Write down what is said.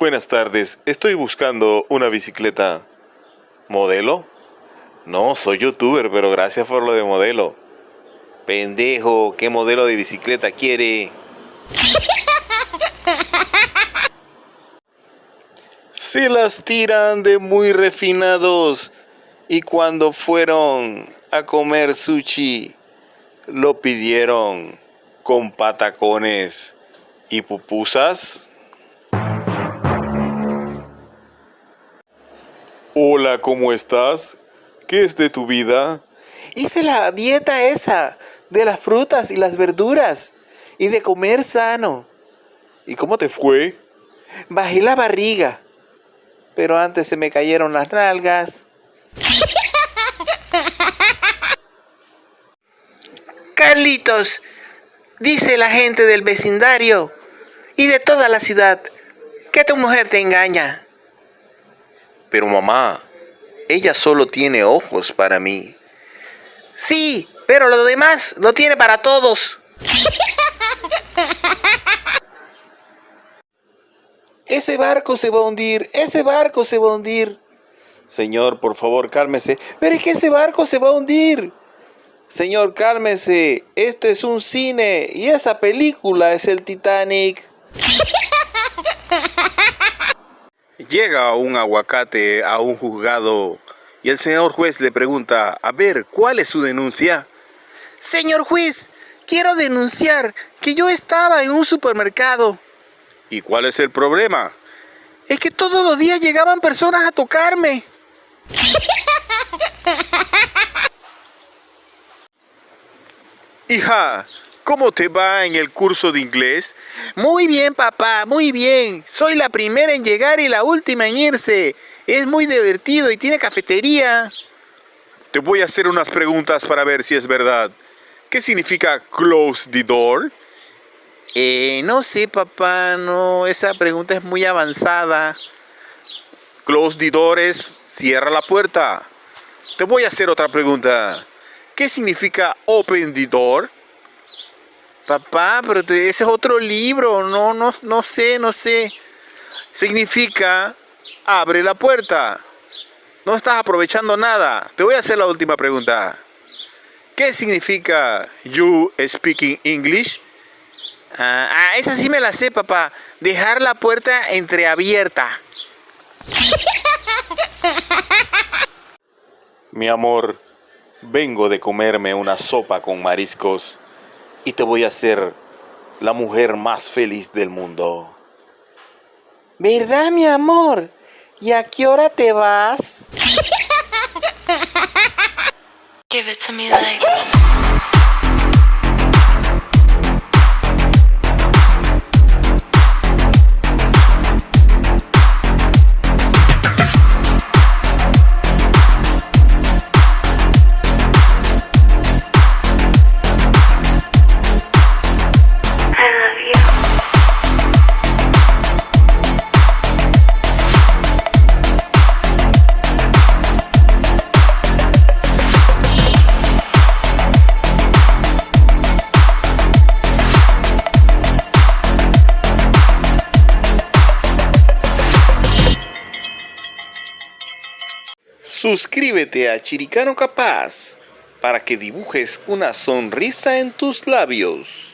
Buenas tardes, estoy buscando una bicicleta. ¿Modelo? No, soy youtuber, pero gracias por lo de modelo. Pendejo, ¿qué modelo de bicicleta quiere? Se las tiran de muy refinados y cuando fueron a comer sushi lo pidieron con patacones y pupusas. Hola, ¿cómo estás? ¿Qué es de tu vida? Hice la dieta esa de las frutas y las verduras y de comer sano. ¿Y cómo te fue? Bajé la barriga, pero antes se me cayeron las nalgas. Carlitos, dice la gente del vecindario y de toda la ciudad que tu mujer te engaña. Pero mamá, ella solo tiene ojos para mí. Sí, pero lo demás lo tiene para todos. Ese barco se va a hundir, ese barco se va a hundir. Señor, por favor, cálmese. Pero es que ese barco se va a hundir. Señor, cálmese. Este es un cine y esa película es el Titanic. Llega un aguacate a un juzgado y el señor juez le pregunta, a ver, ¿cuál es su denuncia? Señor juez, quiero denunciar que yo estaba en un supermercado. ¿Y cuál es el problema? Es que todos los días llegaban personas a tocarme. Hija, ¿Cómo te va en el curso de inglés? Muy bien, papá, muy bien. Soy la primera en llegar y la última en irse. Es muy divertido y tiene cafetería. Te voy a hacer unas preguntas para ver si es verdad. ¿Qué significa close the door? Eh, no sé, papá, no, esa pregunta es muy avanzada. Close the door es cierra la puerta. Te voy a hacer otra pregunta. ¿Qué significa open the door? Papá, pero ese es otro libro, no, no, no sé, no sé. Significa abre la puerta. No estás aprovechando nada. Te voy a hacer la última pregunta. ¿Qué significa you speaking English? Ah, ah, esa sí me la sé, papá. Dejar la puerta entreabierta. Mi amor, vengo de comerme una sopa con mariscos y te voy a hacer la mujer más feliz del mundo. ¿Verdad, mi amor? ¿Y a qué hora te vas? Give it to me Suscríbete a Chiricano Capaz para que dibujes una sonrisa en tus labios.